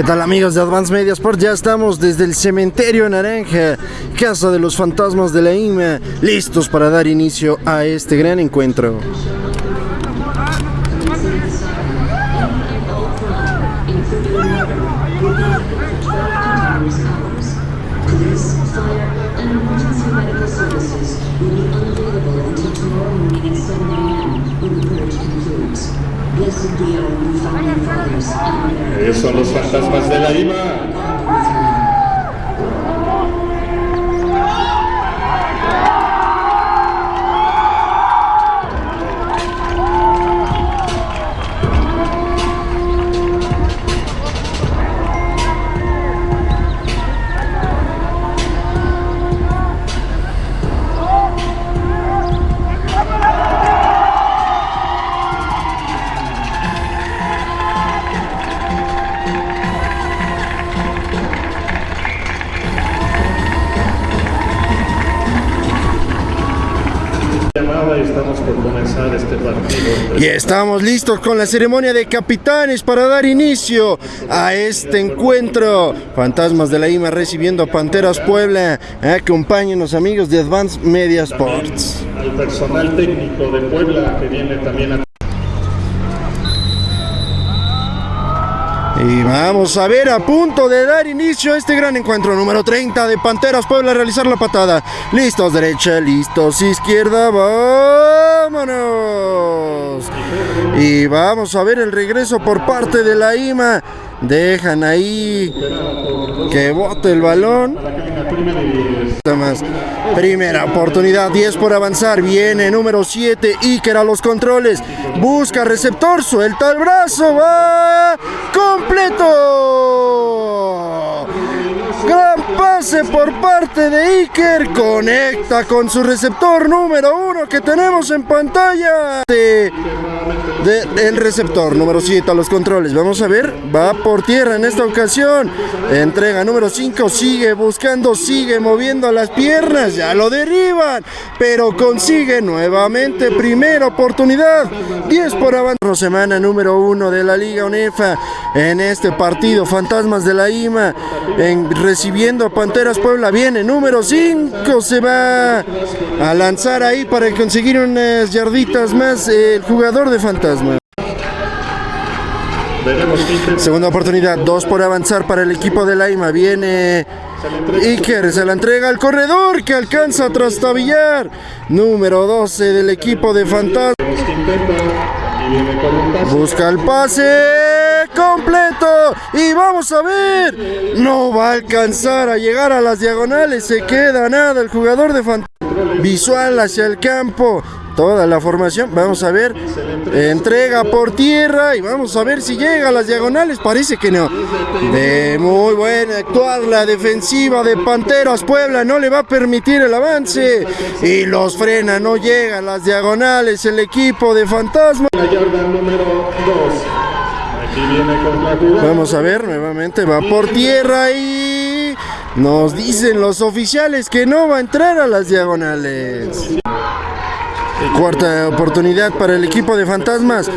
¿Qué tal amigos de Advance Media Sport? Ya estamos desde el Cementerio Naranja, Casa de los Fantasmas de la IMA, listos para dar inicio a este gran encuentro. Ellos son los fantasmas de la IMA. Y estamos listos con la ceremonia de capitanes para dar inicio a este encuentro. Fantasmas de la IMA recibiendo a Panteras Puebla. Acompáñenos amigos de Advance Media Sports. Al personal técnico de Puebla que viene también a Y vamos a ver a punto de dar inicio a este gran encuentro número 30 de Panteras Puebla realizar la patada. Listos derecha, listos izquierda, vámonos. Y vamos a ver el regreso por parte de la IMA. Dejan ahí que bote el balón. Más. Primera oportunidad, 10 por avanzar. Viene número 7, Iker a los controles. Busca receptor, suelta el brazo, va completo. Gran pase por parte de Iker. Conecta con su receptor número uno que tenemos en pantalla. De, el receptor número 7 a los controles. Vamos a ver. Va por tierra en esta ocasión. Entrega número 5. Sigue buscando. Sigue moviendo las piernas. Ya lo derriban. Pero consigue nuevamente primera oportunidad. 10 por avanzar. Semana número 1 de la Liga UNEFA. En este partido. Fantasmas de la IMA. En recibiendo a Puebla. Viene número 5. Se va a lanzar ahí para conseguir unas yarditas más el jugador de Fantasma. Segunda oportunidad, dos por avanzar para el equipo de Laima. Viene Iker, se la entrega al corredor que alcanza a trastabillar. Número 12 del equipo de Fantasma. Busca el pase completo y vamos a ver. No va a alcanzar a llegar a las diagonales. Se queda nada el jugador de Fantasma. Visual hacia el campo. Toda la formación. Vamos a ver. Entrega por tierra y vamos a ver si llega a las diagonales. Parece que no. De muy buena actuar la defensiva de Panteras Puebla. No le va a permitir el avance. Y los frena. No llega a las diagonales el equipo de Fantasma. Vamos a ver nuevamente. Va por tierra y... Nos dicen los oficiales que no va a entrar a las diagonales. Cuarta oportunidad para el equipo de Fantasmas.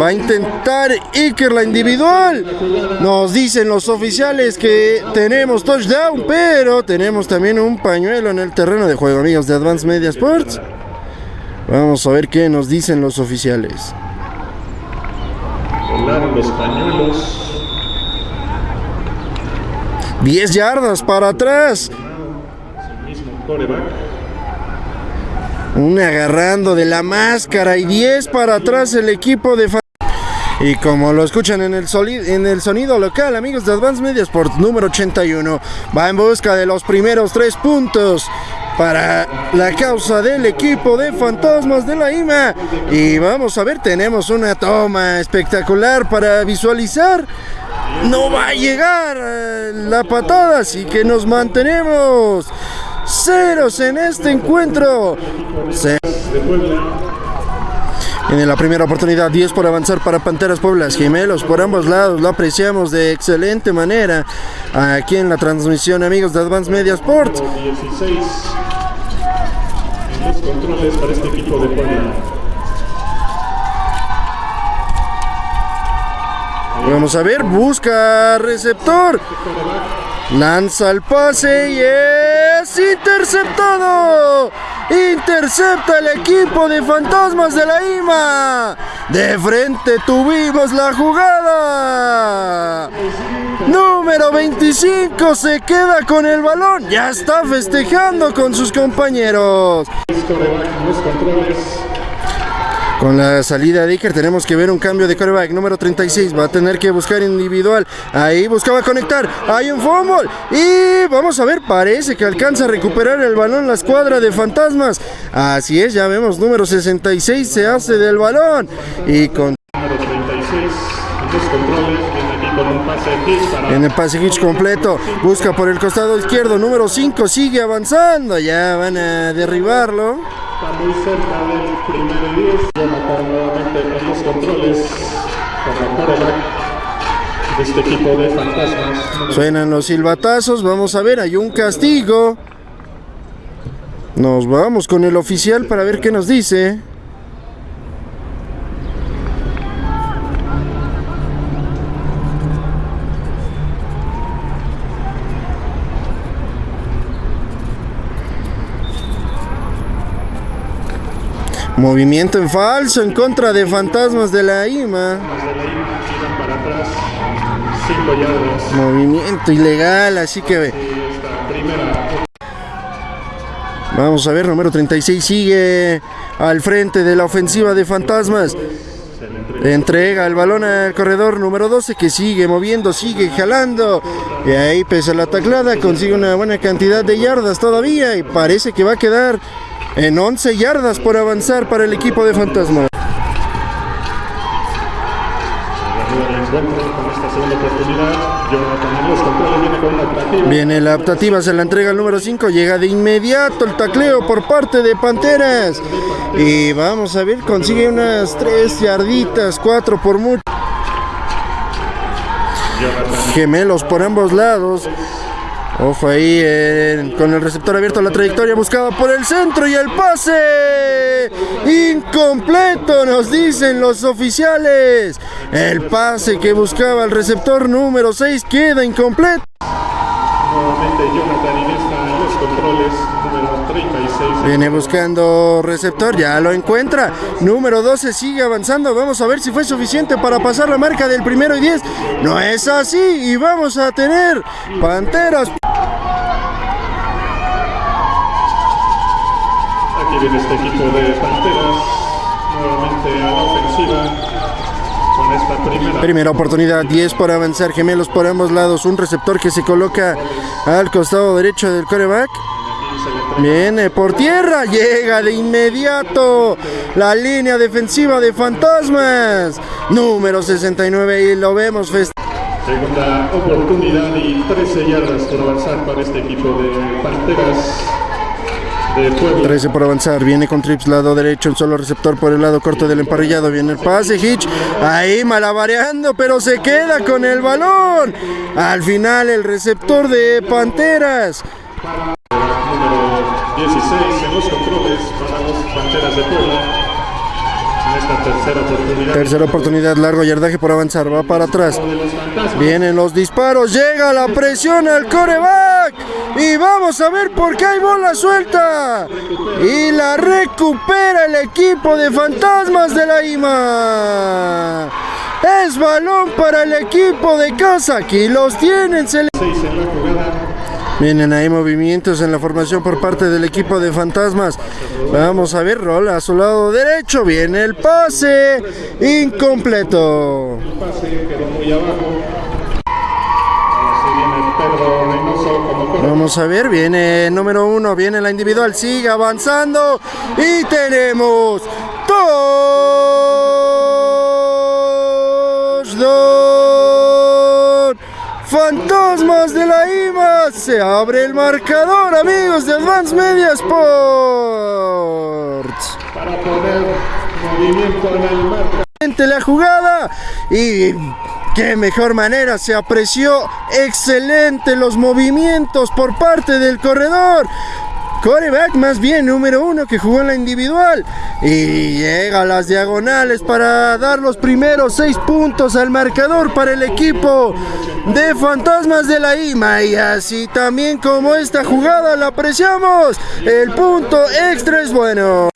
Va a intentar Iker la individual. Nos dicen los oficiales que tenemos touchdown, pero tenemos también un pañuelo en el terreno de juego, amigos de Advance Media Sports. Vamos a ver qué nos dicen los oficiales. Los pañuelos. 10 yardas para atrás. Un agarrando de la máscara y 10 para atrás el equipo de... Y como lo escuchan en el, en el sonido local, amigos de Advance Media Sports número 81, va en busca de los primeros tres puntos para la causa del equipo de Fantasmas de la IMA. Y vamos a ver, tenemos una toma espectacular para visualizar. No va a llegar eh, la patada, así que nos mantenemos ceros en este encuentro. En la primera oportunidad, 10 por avanzar para Panteras Pueblas, gemelos por ambos lados, lo apreciamos de excelente manera aquí en la transmisión, amigos de Advance Media Sports. controles para este equipo de Puebla. Vamos a ver, busca receptor. Lanza el pase y es interceptado. Intercepta el equipo de Fantasmas de la IMA. De frente tuvimos la jugada. Número 25 se queda con el balón. Ya está festejando con sus compañeros. Con la salida de Iker tenemos que ver un cambio de coreback. Número 36 va a tener que buscar individual. Ahí buscaba conectar. Hay un fumble. Y vamos a ver, parece que alcanza a recuperar el balón la escuadra de fantasmas. Así es, ya vemos, número 66 se hace del balón. Y con En el pase hitch completo, busca por el costado izquierdo, número 5 sigue avanzando, ya van a derribarlo. Está muy cerca del primero y 10. Jonathan nuevamente en los controles con la este equipo de fantasmas. Suenan los silbatazos, vamos a ver, hay un castigo. Nos vamos con el oficial para ver qué nos dice. Movimiento en falso en contra de fantasmas de la IMA. más de la IMA, giran para atrás, 5 yardas. Movimiento ilegal, así que Vamos a ver, número 36 sigue al frente de la ofensiva de Fantasmas. Entrega el balón al corredor número 12 que sigue moviendo, sigue jalando. Y ahí pese a la taclada consigue una buena cantidad de yardas todavía y parece que va a quedar en 11 yardas por avanzar para el equipo de el controles viene la optativa, se la entrega al número 5, llega de inmediato el tacleo por parte de Panteras. Y vamos a ver, consigue unas 3 yarditas, 4 por mucho. Gemelos por ambos lados. Ojo ahí con el receptor abierto la trayectoria buscada por el centro y el pase incompleto nos dicen los oficiales. El pase que buscaba el receptor número 6 queda incompleto. nuevamente Jonathan Iniesta en los controles. Número 36. Viene buscando receptor, ya lo encuentra. Número 12 sigue avanzando. Vamos a ver si fue suficiente para pasar la marca del primero y 10. No es así y vamos a tener Panteras. Aquí viene este equipo de Panteras. Nuevamente a la ofensiva. Con esta primera. Primera oportunidad, 10 por avanzar, gemelos por ambos lados, un receptor que se coloca al costado derecho del coreback. Aquí se le entrega Viene por tierra, llega de inmediato la línea defensiva de Fantasmas. Número 69 y lo vemos Segunda oportunidad y 13 yardas por avanzar para este equipo de Panteras de Puebla. 13 por avanzar, viene con trips lado derecho, un solo receptor por el lado corto del emparrillado, viene el pase, Hitch, ahí malabareando, pero se queda con el balón. Al final el receptor de Panteras. Número 16 en los controles para los Panteras de Puebla. En esta tercera oportunidad. Tercera oportunidad, largo yardaje por avanzar, va para atrás. Vienen los disparos, llega la presión al coreback y vamos a ver por qué hay bola suelta. Y la recupera el equipo de fantasmas de la IMA. Es balón para el equipo de casa, aquí los tienen. se le- 6 en la jugada. Vienen ahí movimientos en la formación por parte del equipo de fantasmas. Vamos a ver, rola a su lado derecho. Viene el pase incompleto. El pase quedó muy abajo. Vamos a ver, viene número uno, viene la individual, sigue avanzando y tenemos touchdown. Fantasmas de la IMA, se abre el marcador, amigos de Advance Media Sports. para poner movimiento en el marca. Excelente la jugada y qué mejor manera se apreció excelente los movimientos por parte del corredor coreback más bien número uno que jugó en la individual. Y llega a las diagonales para dar los primeros seis puntos al marcador para el equipo de Fantasmas de la IMA. Y así también como esta jugada la apreciamos. El punto extra es bueno.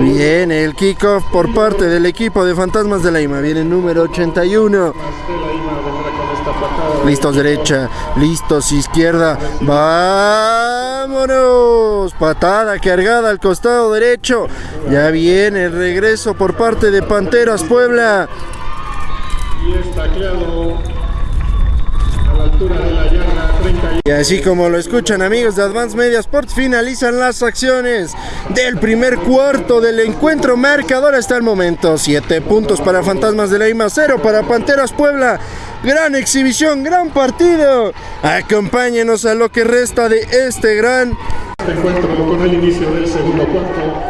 Bien el kickoff por parte del equipo de Fantasmas de la IMA. Viene el número 81 listos derecha. Listos izquierda. Vámonos. Patada cargada al costado derecho. Ya viene el regreso por parte de Panteras Puebla. Y está tacleado a la altura de la yarda 30 y así como lo escuchan amigos de Advance Media Sports, finalizan las acciones del primer cuarto del encuentro marcador hasta el momento. 7 puntos para Fantasmas de la IMA, 0 para Panteras Puebla. Gran exhibición, gran partido. Acompáñenos a lo que resta de este gran encuentro con el inicio del segundo cuarto.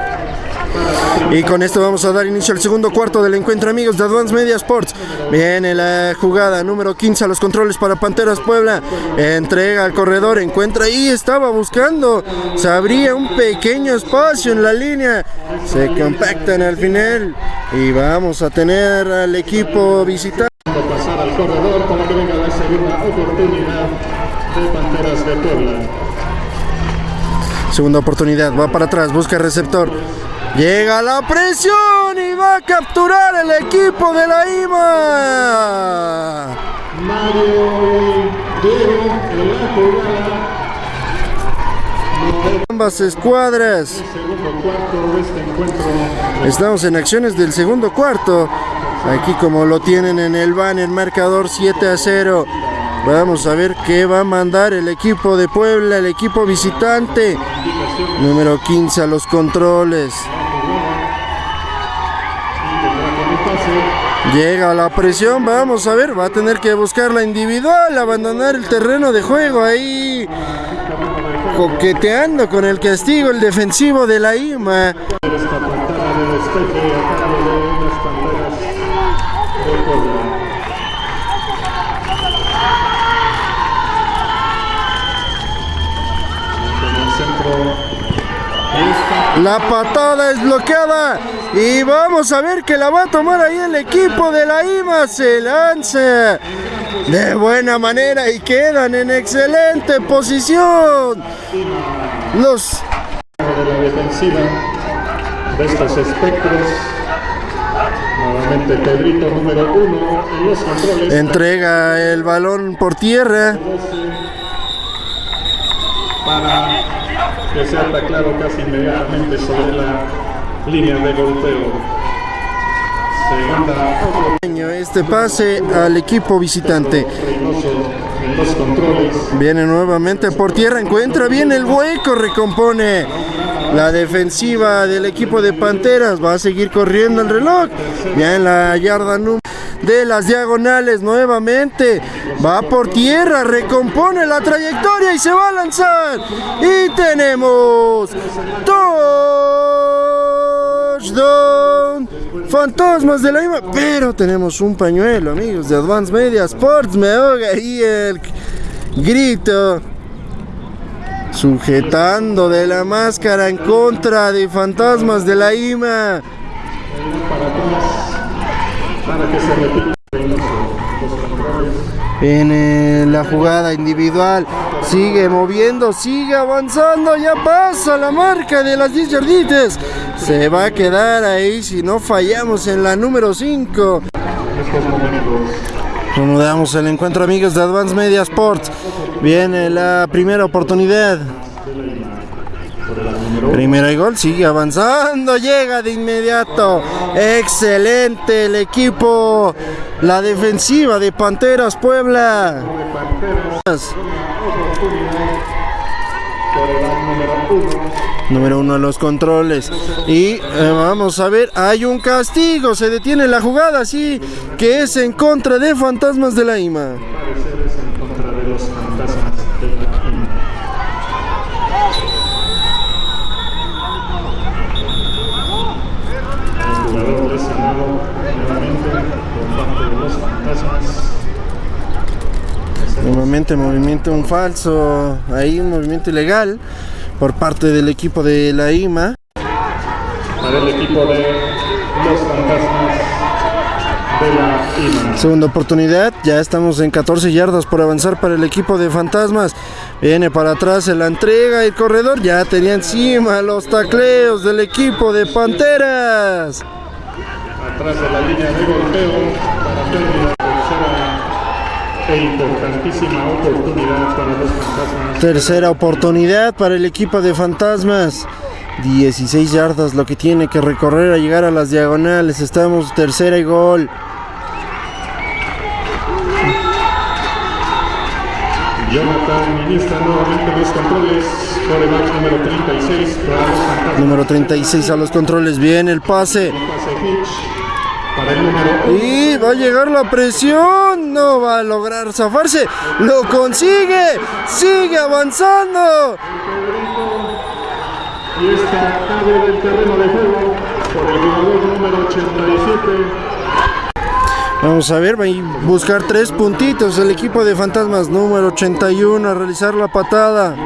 Y con esto vamos a dar inicio al segundo cuarto del encuentro amigos de Advance Media Sports. Viene la jugada número 15 a los controles para Panteras Puebla. Entrega al corredor, encuentra y estaba buscando. Se abría un pequeño espacio en la línea. Se compactan al final. Y vamos a tener al equipo visitante. Pasar al corredor para que venga la segunda oportunidad de Panteras de Puebla. Segunda oportunidad, va para atrás, busca receptor. Llega la presión y va a capturar el equipo de la IMA. Ambas escuadras. Estamos en acciones del segundo cuarto. Aquí como lo tienen en el banner, marcador 7 a 0. Vamos a ver qué va a mandar el equipo de Puebla, el equipo visitante. Número 15 a los controles. Llega la presión, vamos a ver, va a tener que buscar la individual, abandonar el terreno de juego ahí, coqueteando con el castigo, el defensivo de la IMA. Esta pantalla de despeje a cargo de las Panteras de Puebla. En el centro. Esta La patada es bloqueada y vamos a ver que la va a tomar ahí el equipo de la IMA. Se lanza de buena manera y quedan en excelente posición. Los de la defensiva de estos espectros. Nuevamente Pedrito número uno en los controles. entrega el balón por tierra. para que sea atacado casi inmediatamente sobre la línea de golpeo. Este pase al equipo visitante. Viene nuevamente por tierra, encuentra bien el hueco, recompone la defensiva del equipo de Panteras. Va a seguir corriendo el reloj. Ya en la yarda número de las diagonales nuevamente. Va por tierra, recompone la trayectoria y se va a lanzar. Y tenemos touchdown. Fantasmas de la IMA, pero tenemos un pañuelo, amigos de Advance Media Sports. Me ahoga ahí el grito. Sujetando de la máscara en contra de Fantasmas de la IMA. Para que se repita. En eh, la jugada individual sigue moviendo, sigue avanzando, ya pasa la marca de las 10 yarditas. Se va a quedar ahí si no fallamos en la número 5. En estos momentos Reanudamos el encuentro amigos de Advance Media Sports. Viene la primera oportunidad. Primera y gol, sigue avanzando, llega de inmediato. Excelente el equipo, la defensiva de Panteras Puebla. número uno a los controles. Y eh, vamos a ver, hay un castigo, se detiene la jugada, sí, que es en contra de Fantasmas de la IMA. Movimiento un falso, ahí un movimiento ilegal por parte del equipo de la IMA. Para el equipo de los fantasmas de la IMA. Segunda oportunidad, ya estamos en 14 yardas por avanzar para el equipo de Fantasmas. Viene para atrás, se la entrega el corredor, ya tenía encima los tacleos del equipo de Panteras. Atrás de la línea de golpeo para pérdida. E importantísima oportunidad para los fantasmas. Tercera oportunidad para el equipo de Fantasmas. 16 yardas lo que tiene que recorrer a llegar a las diagonales. Estamos tercera y gol. Jonathan ministra nuevamente los controles. Coreback número 36 para los fantasmas. Número 36 a los controles. Bien el pase. Pase Hitch para el número Y va a llegar la presión. No va a lograr zafarse. Lo consigue. Sigue avanzando. Y esta cabe del terreno de juego por el jugador número 87. Vamos a ver, va a buscar tres puntitos el equipo de Fantasmas número 81 a realizar la patada.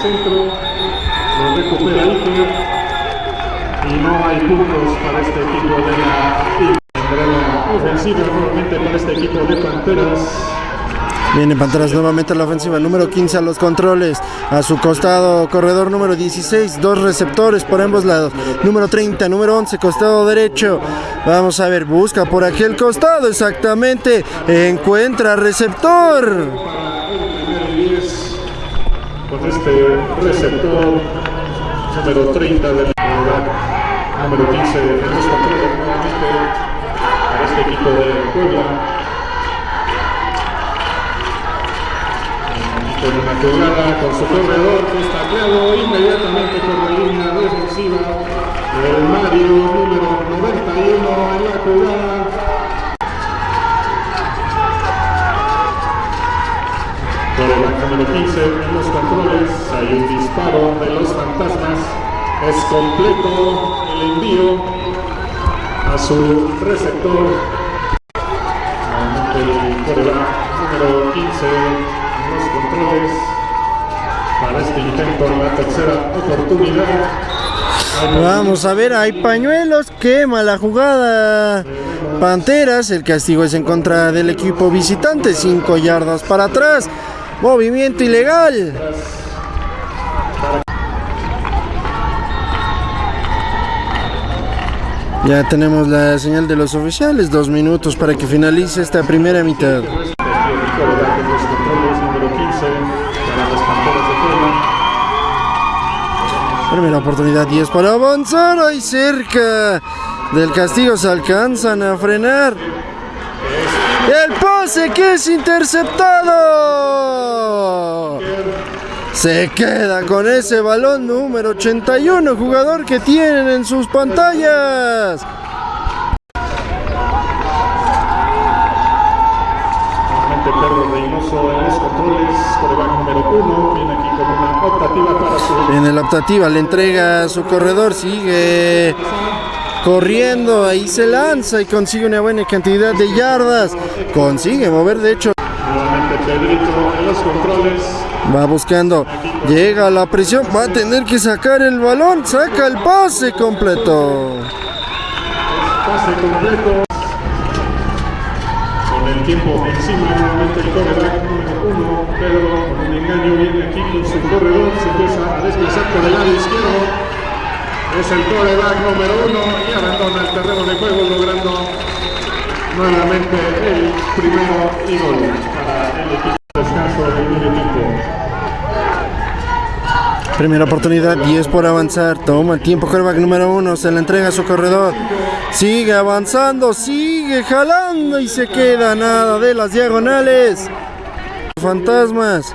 Centro, lo recupera Iker y no hay puntos para este equipo de la ofensiva nuevamente para este equipo de Panteras. Viene Panteras nuevamente a la ofensiva, número 15 a los controles, a su costado corredor número 16, dos receptores por ambos lados, número 30, número 11, costado derecho, vamos a ver, busca por aquel costado exactamente, encuentra receptor, este receptor número 30 del número 15 de los controles nuevamente para este equipo de Puebla. Con una jugada con su corredor que inmediatamente por la línea defensiva el Mario número 91 en la jugada Por número 15 en los controles hay un disparo de los fantasmas. Es completo el envío a su receptor. El número 15 en los controles para este intento en la tercera oportunidad. Vamos a ver, hay pañuelos, quema la jugada, Panteras, el castigo es en contra del equipo visitante, 5 yardas para atrás, movimiento ilegal. Ya tenemos la señal de los oficiales, dos minutos para que finalice esta primera mitad. Aquí el quarterback en los controles número 15 para las Panteras de Puebla. Primera oportunidad 10 para avanzar, ahí cerca del castigo se alcanzan a frenar. El pase que es interceptado. Se queda con ese balón número 81, jugador que tienen en sus pantallas. Reynoso en los controles, coreback número uno, viene aquí con una optativa para su En la optativa le entrega a su corredor, sigue corriendo, ahí se lanza y consigue una buena cantidad de yardas. Consigue mover, de hecho, nuevamente Pedrito en los controles, va buscando, llega a la presión, va a tener que sacar el balón, saca el pase completo. pase completo. Con el tiempo encima, nuevamente el número uno, Pedro con un engaño viene aquí con su corredor, se empieza a desplazar por el lado izquierdo. Es el coreback número uno y abandona el terreno de juego logrando nuevamente el primero y gol para el equipo de descanso del medio tiempo. Primera oportunidad, 10 por avanzar. Toma el tiempo, quarterback número uno. Se la entrega a su corredor. Sigue avanzando, sigue jalando y se queda nada de las diagonales. Fantasmas.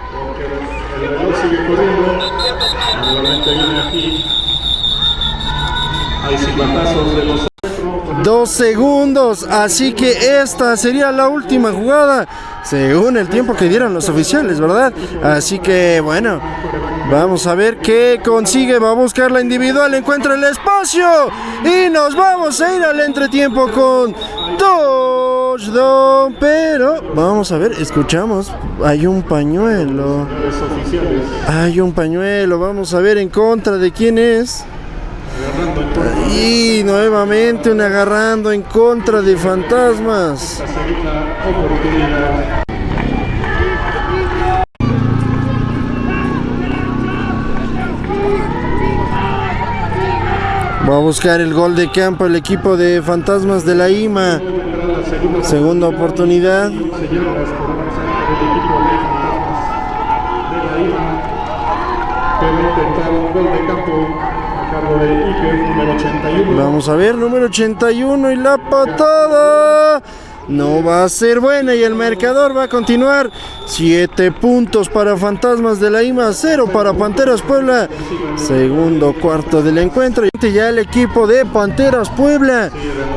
Dos segundos, así que esta sería la última jugada, según el tiempo que dieron los oficiales, ¿verdad? Así que bueno, vamos a ver qué consigue, va a buscar la individual, encuentra el espacio y nos vamos a ir al entretiempo con touchdown, pero vamos a ver, escuchamos, hay un pañuelo, hay un pañuelo, vamos a ver en contra de quién es. Y nuevamente un agarrando en contra de fantasmas. Va a buscar el gol de campo el equipo de fantasmas de la IMA. Segunda oportunidad. señoras por avanzar el equipo de fantasmas de la IVA que va a intentar un gol de campo a cargo de Iker, número 81. Vamos a ver, número 81 y la patada. No va a ser buena y el marcador va a continuar. 7 puntos para Fantasmas de la IMA, 0 para Panteras Puebla. Segundo cuarto del encuentro. Y ya el equipo de Panteras Puebla.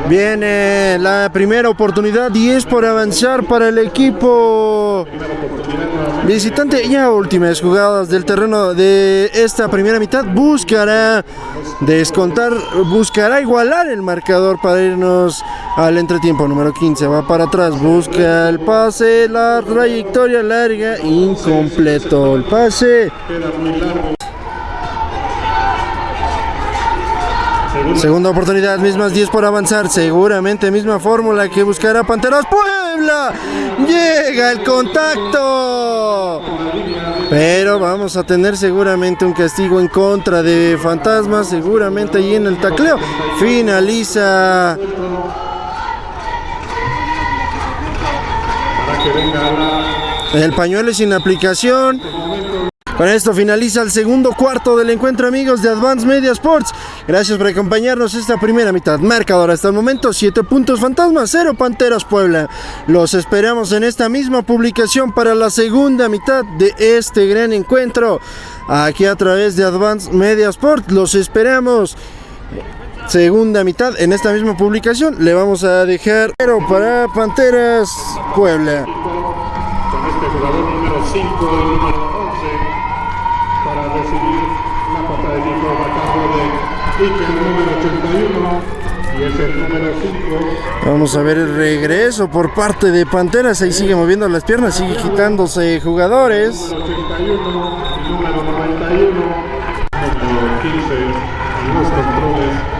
Viene la primera oportunidad, 10 por avanzar para el equipo visitante. Ya últimas jugadas del terreno de esta primera mitad. Buscará descontar, buscará igualar el marcador para irnos al entretiempo número 15. Va para atrás, busca el pase, la trayectoria larga, incompleto el pase. Segunda oportunidad, mismas 10 por avanzar. Seguramente misma fórmula que buscará Panteras Puebla. Llega el contacto. Pero vamos a tener seguramente un castigo en contra de Fantasmas. Seguramente allí en el tacleo. Finaliza. El pañuelo es sin aplicación. Con esto finaliza el segundo cuarto del encuentro amigos de Advance Media Sports. Gracias por acompañarnos esta primera mitad. Marcador hasta el momento 7 puntos fantasmas, 0 Panteras Puebla. Los esperamos en esta misma publicación para la segunda mitad de este gran encuentro. Aquí a través de Advance Media Sports. Los esperamos. Segunda mitad en esta misma publicación le vamos a dejar pero para Panteras Puebla. con este jugador número 5 y número 11 para recibir la patada de cargo de Iker, número 81 y es el número 5 Vamos a ver el regreso por parte de Panteras. Ahí sigue moviendo las piernas, sigue quitándose jugadores. 81 y número 91 número 15 en los controles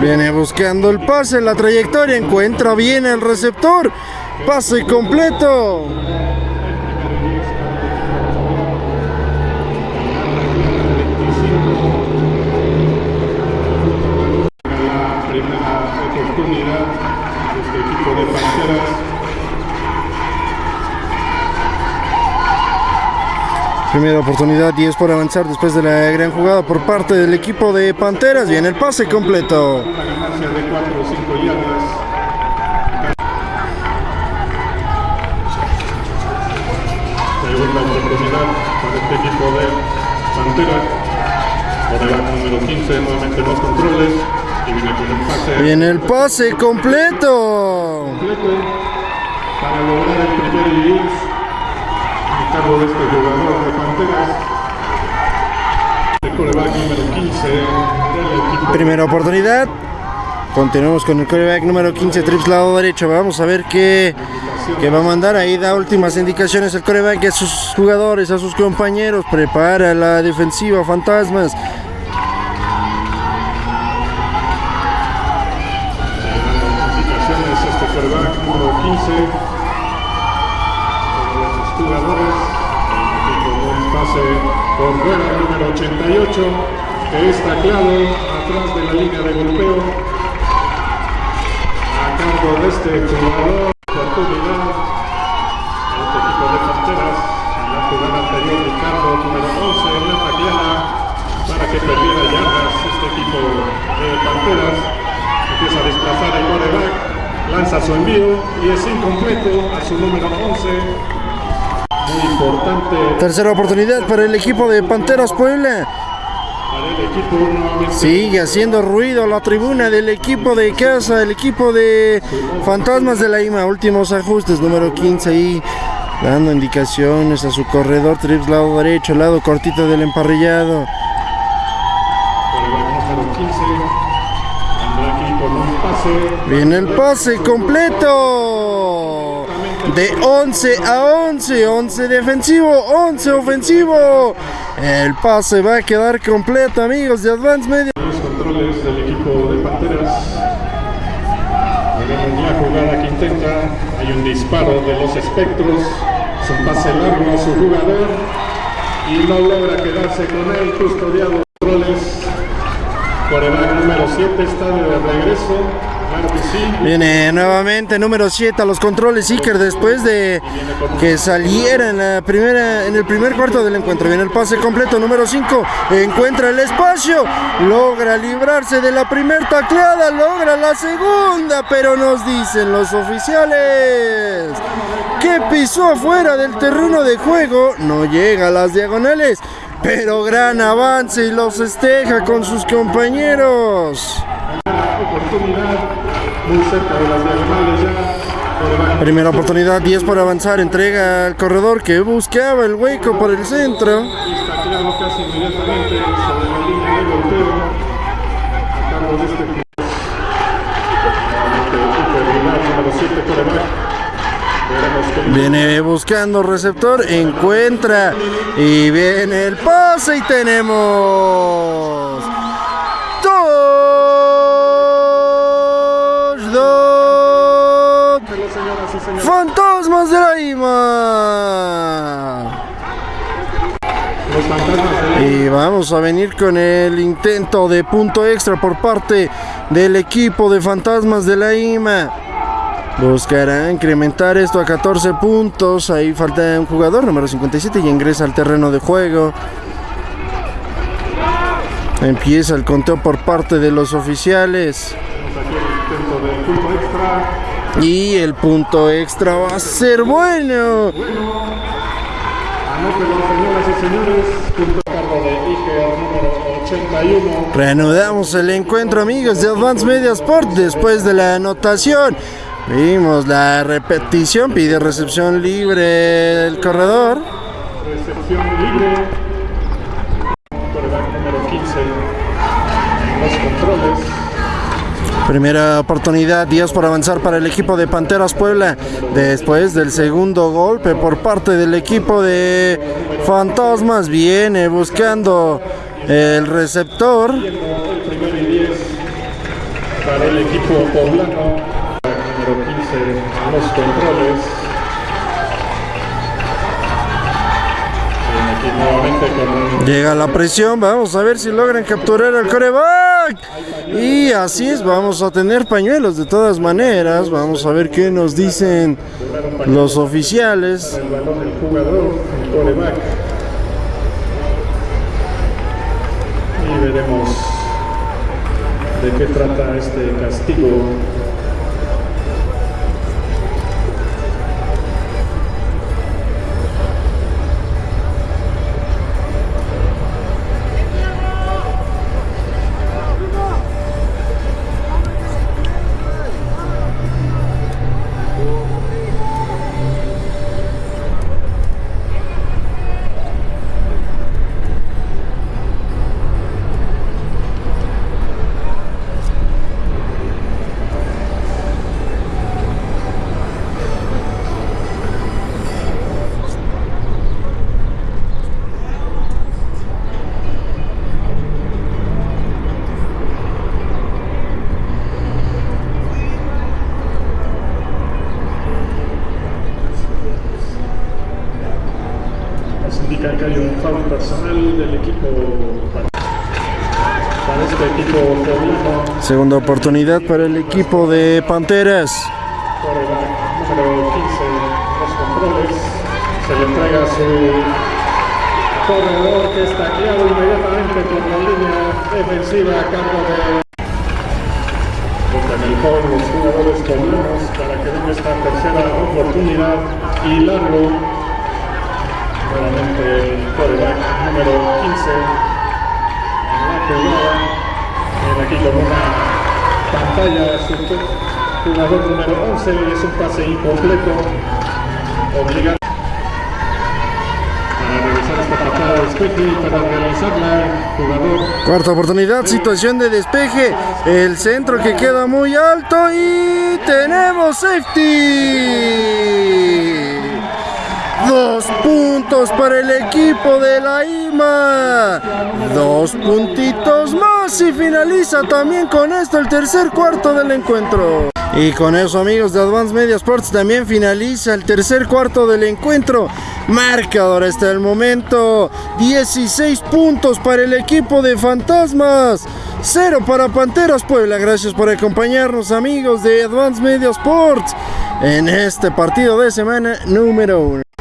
Viene buscando el pase, la trayectoria, encuentra bien el receptor. Pase completo. la primera oportunidad de este equipo de Panteras Primera oportunidad, 10 por avanzar después de la gran jugada por parte del equipo de Panteras. Viene el pase completo. una ganancia de 4 o 5 yardas segunda oportunidad para este equipo de Panteras Coreback número 15 nuevamente en los controles y viene con el pase Viene el pase completo. completo para lograr el primer y 10 a de este. El coreback número 15 del equipo. Primera oportunidad. Continuamos con el quarterback número 15, trips lado derecho. Vamos a ver qué, qué va a mandar. Ahí da últimas indicaciones el quarterback a sus jugadores, a sus compañeros. Prepara la defensiva, fantasmas. 88, es taclado atrás de la línea de golpeo, a cargo de este jugador, oportunidad, este equipo de Panteras, la jugada anterior Ricardo, número 11, en la tacleada, para que perdiera yardas este equipo de Panteras, empieza a desplazar el quarterback, lanza su envío y es incompleto a su número 11, Importante Tercera oportunidad para el equipo de Panteras Puebla. Sigue haciendo ruido la tribuna del equipo de casa, el equipo de Fantasmas de la IMA. Últimos ajustes, número 15 ahí, dando indicaciones a su corredor, trips lado derecho, lado cortito del emparrillado. Quarterback número 15. Vendrá aquí con un pase. Viene el pase completo. De 11 a 11, 11 defensivo, 11 ofensivo. El pase va a quedar completo, amigos de Advance Media. Los controles del equipo de Panteras. La jugada que intenta. Hay un disparo de los espectros. Es un pase largo a su jugador. Y no logra quedarse con él. Custodiado controles. Quarterback número 7 está de regreso. Viene nuevamente número 7 a los controles Iker después de que saliera en, la primera, en el primer cuarto del encuentro. Viene el pase completo, número 5. Encuentra el espacio, logra librarse de la primera tacleada, logra la segunda, pero nos dicen los oficiales que pisó afuera del terreno de juego, no llega a las diagonales. Pero gran avance y los festeja con sus compañeros. Oportunidad Primera oportunidad, 10 por avanzar, entrega al corredor que buscaba el hueco por el centro. y está tirado casi inmediatamente sobre la línea de golpeo. A cargo de nuevamente Cooper Vilar, número 7 quarterback. Veremos qué Viene buscando receptor, encuentra y viene el pase y tenemos De la IMA. Los fantasmas de Y vamos a venir con el intento de punto extra por parte del equipo de Fantasmas de la IMA. Buscará incrementar esto a 14 puntos. Ahí falta un jugador, número 57, y ingresa al terreno de juego. Empieza el conteo por parte de los oficiales. Y el punto extra va a ser bueno. Anótelo, señoras y señores. Punto a cargo de Iker, número 81. Reanudamos el encuentro, amigos de Advance Media Sport, después de la anotación. Vimos la repetición, pide recepción libre el corredor. Recepción libre. Primera oportunidad, 10 por avanzar para el equipo de Panteras Puebla. Después del segundo golpe por parte del equipo de Fantasmas, viene buscando el receptor. El primero y 10 para el equipo poblano. Número 15 a los controles. Nuevamente con un Llega la presión, vamos a ver si logran capturar al coreback. Y así es, vamos a tener pañuelos de todas maneras. Vamos a ver qué nos dicen los oficiales. Y veremos de qué trata este castigo. Segunda oportunidad para el equipo de Panteras. Quarterback número 15 en los controles. Se le entrega a su corredor que está tacleado inmediatamente por la línea defensiva a cargo de el juego los jugadores poblanos para que venga esta tercera oportunidad y largo nuevamente el quarterback número 15 en la jugada aquí con una pantalla su jugador número 11 y es un pase incompleto obligado para realizarla, jugador. Cuarta oportunidad, situación de despeje. El centro que queda muy alto y tenemos safety. Dos puntos para el equipo de la IMA. Dos puntitos más y finaliza también con esto el tercer cuarto del encuentro. Y con eso amigos de Advance Media Sports también finaliza el tercer cuarto del encuentro. Marcador hasta el momento 16 puntos para el equipo de Fantasmas. 0 para Panteras Puebla. Gracias por acompañarnos amigos de Advance Media Sports en este partido de semana número 1.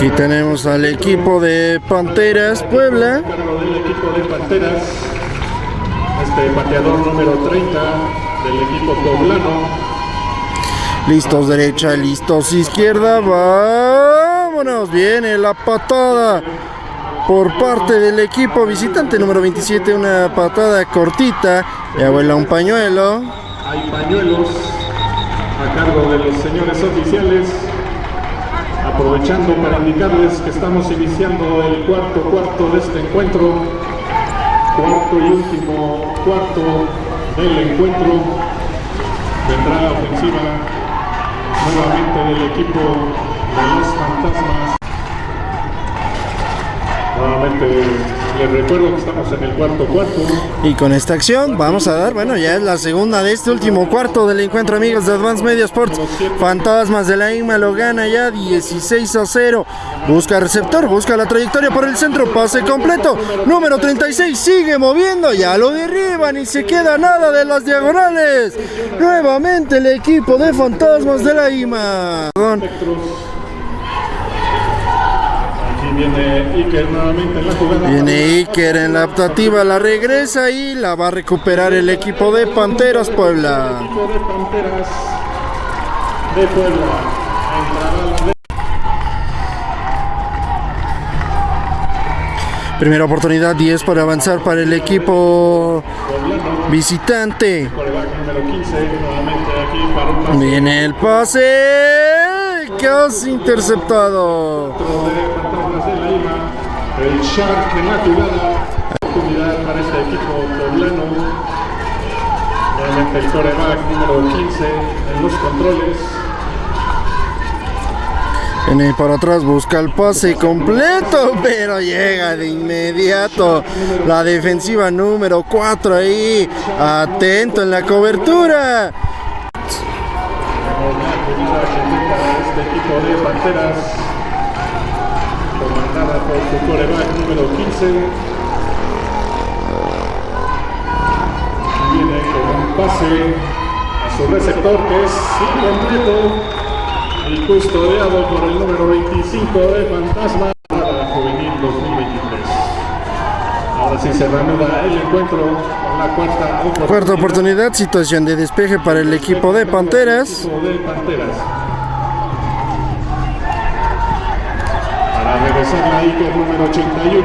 Aquí tenemos al equipo de Panteras Puebla. Del equipo de Panteras, este pateador número 30 del equipo poblano. Listos derecha, listos izquierda. Vámonos. Viene la patada por parte del equipo visitante número 27. Una patada cortita. Y abuela un pañuelo. Hay pañuelos a cargo de los señores oficiales. Aprovechando para indicarles que estamos iniciando el cuarto cuarto de este encuentro. Cuarto y último cuarto del encuentro. Vendrá la ofensiva nuevamente del equipo de los fantasmas. Nuevamente les recuerdo que estamos en el cuarto cuarto. Y con esta acción vamos a dar, bueno, ya es la segunda de este último cuarto del encuentro, amigos de Advance Media Sports. Fantasmas de la IMA lo gana ya 16 a 0. Busca receptor, busca la trayectoria por el centro, pase completo. Número 36 sigue moviendo, ya lo derriban y se queda nada de las diagonales. Nuevamente el equipo de Fantasmas de la IMA. Perdón. Viene Iker nuevamente en la jugada. Viene Iker en la optativa, la regresa y la va a recuperar el equipo de Panteras Puebla. equipo de Panteras de Puebla. Primera oportunidad 10 para avanzar para el equipo visitante. quarterback número 15. Nuevamente aquí para un pase Viene el pase. Casi interceptado. El Shark jugada. Oportunidad para este equipo poblano. Nuevamente el quarterback número 15 en los controles. Viene para atrás, busca el pase completo, pero llega de inmediato la defensiva número 4 ahí, atento en la cobertura. Este equipo de Panteras. Su quarterback número 15. Viene con un pase a su receptor que es incompleto y custodiado por el número 25 de Fantasma para Juvenil 2023. Ahora sí se reanuda el encuentro con la cuarta oportunidad. Cuarta oportunidad, situación de despeje para el equipo de Panteras. Equipo de Panteras. Para regresar la Iker número 81,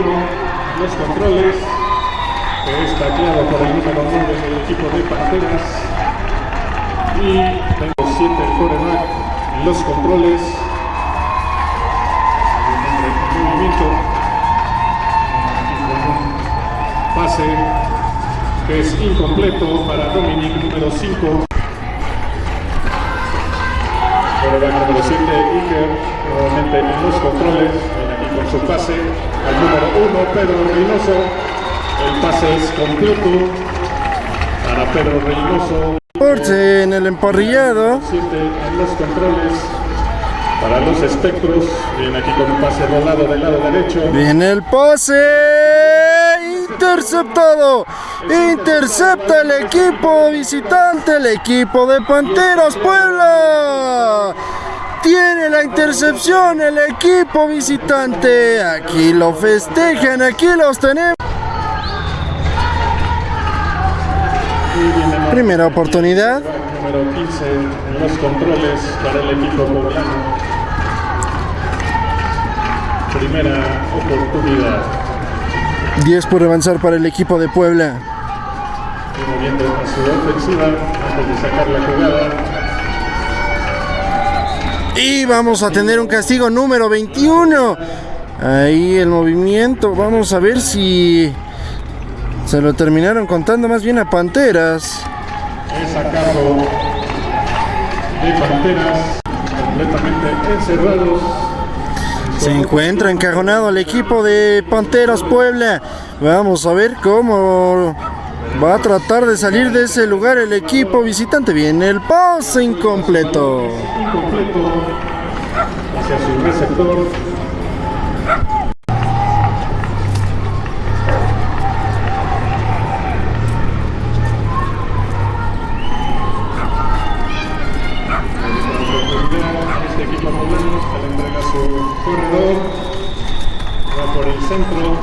los controles. que Es tacleado por el número 9 del equipo de Panteras. Y tengo 7 el en los controles. Movimiento. Pase que es incompleto para Dominic número 5. Quarterback número 7, Iker, nuevamente en los controles, su pase al número 1, Pedro Reynoso. El pase es completo para Pedro Reynoso. Porce en el emparrillado. 7 en los controles para los espectros. Viene aquí con un pase rolado del lado derecho. Viene el pase. Interceptado. Intercepta el equipo visitante, el equipo de Panteras Puebla. Tiene la intercepción el equipo visitante. Aquí lo festejan, aquí los tenemos. Primera oportunidad. Número 15 en los controles para el equipo poblano. Primera oportunidad. 10 por avanzar para el equipo de Puebla. Y moviendo a su ofensiva antes de sacar la jugada. Y vamos a tener un castigo número 21. Ahí el movimiento. Vamos a ver si se lo terminaron contando más bien a Panteras. Es sacado de Panteras completamente encerrados. Se encuentra encajonado el equipo de Panteras Puebla. Vamos a ver cómo va a tratar de salir de ese lugar el equipo visitante. Viene el pase incompleto. Incompleto hacia su receptor. Este corredor. Va por el centro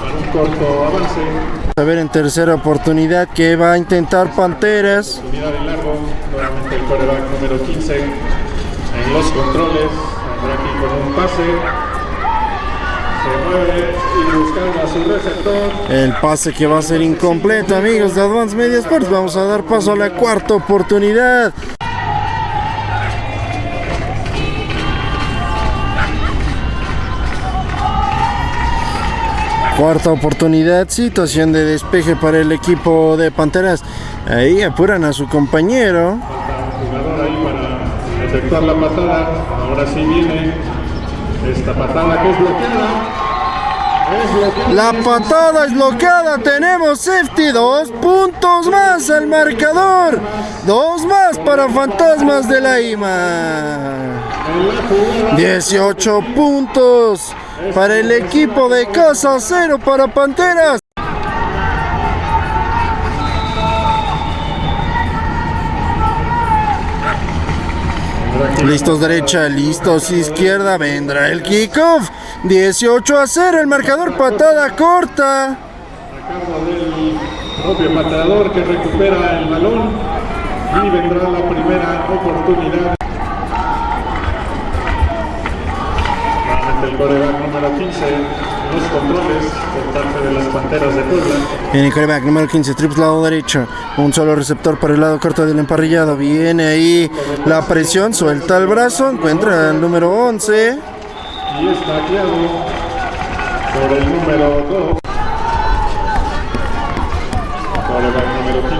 para un corto avance. A ver en tercera oportunidad que va a intentar Panteras. Unidad de largo, nuevamente el coreback número 15 en los controles, andrá aquí con un pase, se mueve y buscando a su receptor, El pase que va a ser incompleto, amigos de Advance Media Sports. Vamos a dar paso a la cuarta oportunidad. Cuarta oportunidad, situación de despeje para el equipo de Panteras. Ahí apuran a su compañero. jugador ahí para efectuar la patada, ahora sí viene esta patada que es bloqueada, La patada es bloqueada, tenemos safety, dos puntos más al marcador, dos más para Fantasmas de la IMA. en la jugada, 18 puntos para el equipo de casa, cero para Panteras. Listos derecha, listos izquierda, vendrá el kickoff. 18 a 0, el marcador patada corta. del propio pateador que recupera el balón y vendrá la primera oportunidad. Nuevamente el coreback número 15 en los controles por parte de las Panteras de Puebla. Viene el coreback número 15, triple lado derecho. Un solo receptor para el lado corto del emparrillado. Viene ahí la presión, suelta el brazo, encuentra el número 11. y es tacleado por el número 2. Coreback número 15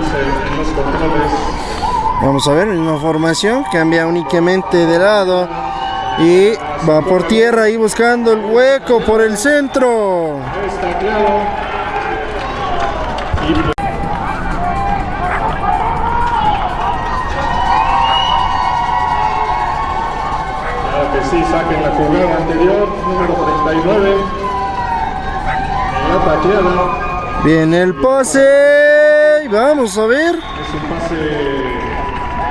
en los controles. Vamos a ver, misma formación, cambia únicamente de lado. Y va por tierra ahí buscando el hueco por el centro. Es tacleado. Y Claro que sí, saquen la jugada anterior, número 39. En la. Viene el pase. Vamos a ver. Es un pase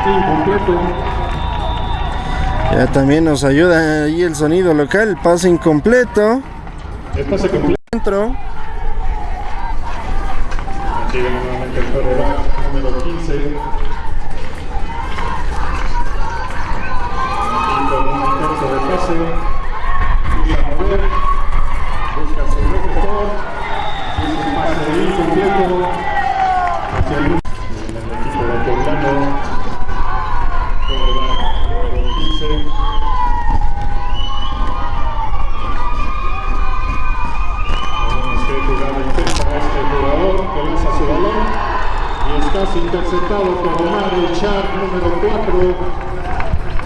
incompleto. Ya también nos ayuda ahí el sonido local, pase incompleto. El pase completo. Viene nuevamente el coreback número 15. Aquí con un intento de pase. Mover. Busca su receptor. Es un pase incompleto. Hacia el en el equipo de Poblano. Coreback número 15. Tenemos que jugada intensa a este jugador que lanza su balón y es casi interceptado por Omar el Char número 4.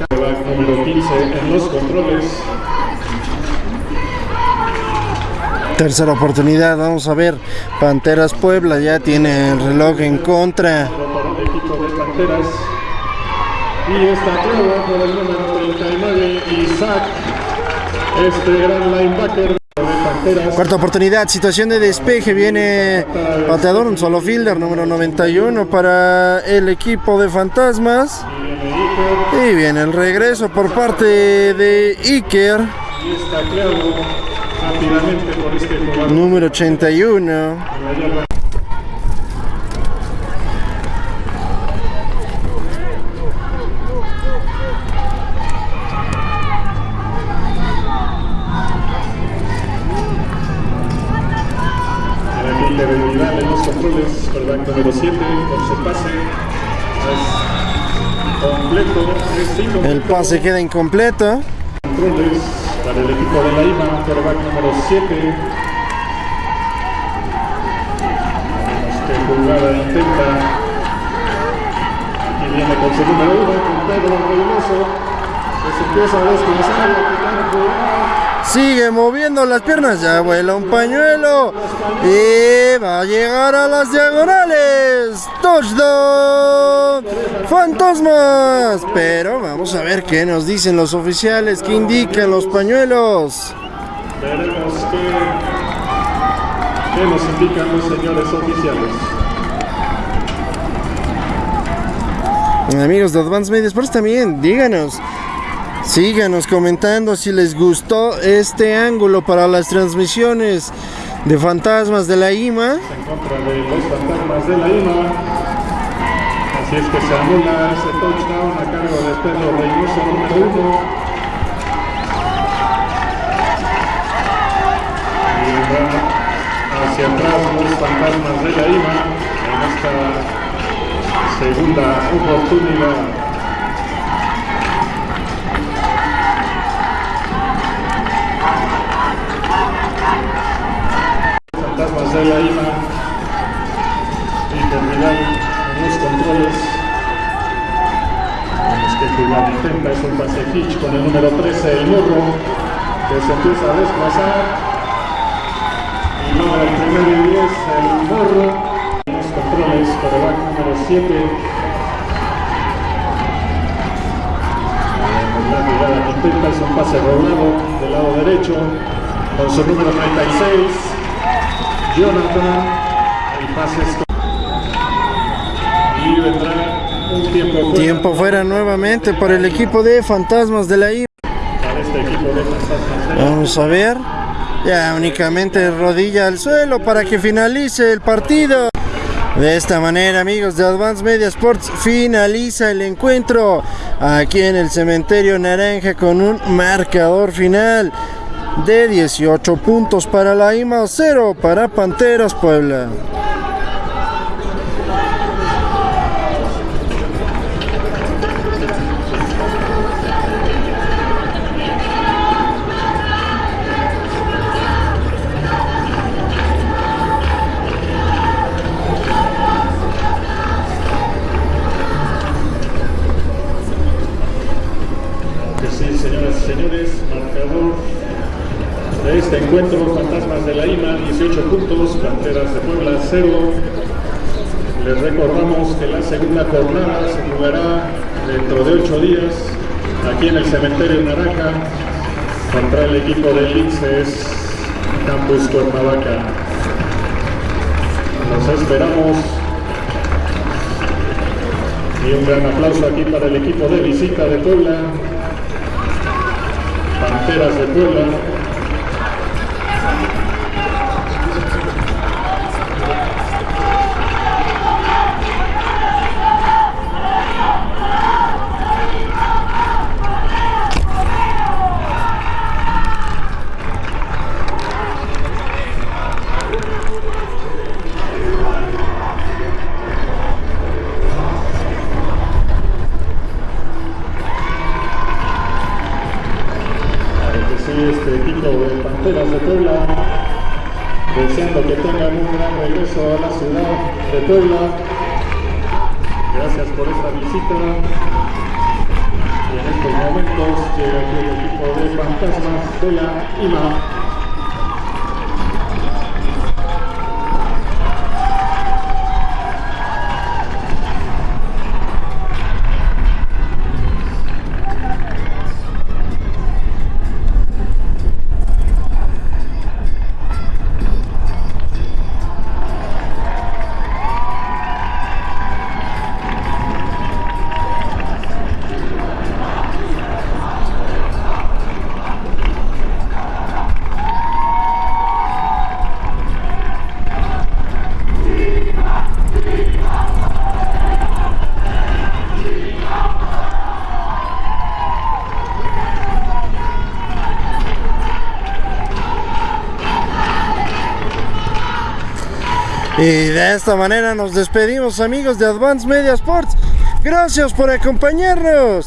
Quarterback número 15 en los controles. Tercera oportunidad, vamos a ver. Panteras Puebla ya tiene el reloj en contra. Y está claro por el número 39 Isaac, este gran linebacker. Cuarta oportunidad, situación de despeje, viene pateador, un solo fielder, número 91 para el equipo de Fantasmas. Y viene Iker. Y viene el regreso por parte de Iker, Este número 81. en la yarda. El agente de Vidal en los controles, número 7, por su pase. Es completo, es. El pase queda incompleto. Controles para el equipo de la IMA, quarterback número 7. Vemos qué jugada intenta. Aquí viene con su número 1, con Pedro Reynoso. Que se empieza a descansar, a quitar jugada. Sigue moviendo las piernas, ya vuela un pañuelo y va a llegar a las diagonales. Touchdown, fantasmas. Pero vamos a ver qué nos dicen los oficiales, qué indican los pañuelos. Veremos qué, qué nos indican los señores oficiales. Amigos de Advance Media Sports también, díganos. Síganos comentando si les gustó este ángulo para las transmisiones de fantasmas de la IMA. en contra de los fantasmas de la IMA. Así es que se anula ese touchdown a cargo de Pedro Reynoso, número uno. Y va hacia atrás los fantasmas de la IMA en esta segunda oportunidad. La IMA y terminar en los controles. Vemos que jugada intenta, es un pase hitch con el número 13, el morro, que se empieza a desplazar. Y logra el primer y 10, el morro. En los controles, coreback número 7. La jugada es un pase roblado del lado derecho con su número 36. Jonathan, el pase es y vendrá un tiempo fuera Tiempo fuera nuevamente para el equipo de fantasmas de la IMA. para este equipo de fantasmas de la- Vamos a ver. Ya únicamente rodilla al suelo para que finalice el partido. De esta manera, amigos de Advance Media Sports, finaliza el encuentro aquí en el cementerio Naranja con un marcador final de 18 puntos para la IMA, 0 para Panteras Puebla. Puebla, 0. Les recordamos que la segunda jornada se jugará dentro de 8 días aquí en el Cementerio Naranja contra el equipo del Linces Campus Cuernavaca. Los esperamos y un gran aplauso aquí para el equipo de visita de Puebla. Panteras de Puebla. De esta manera nos despedimos amigos de Advance Media Sports. Gracias por acompañarnos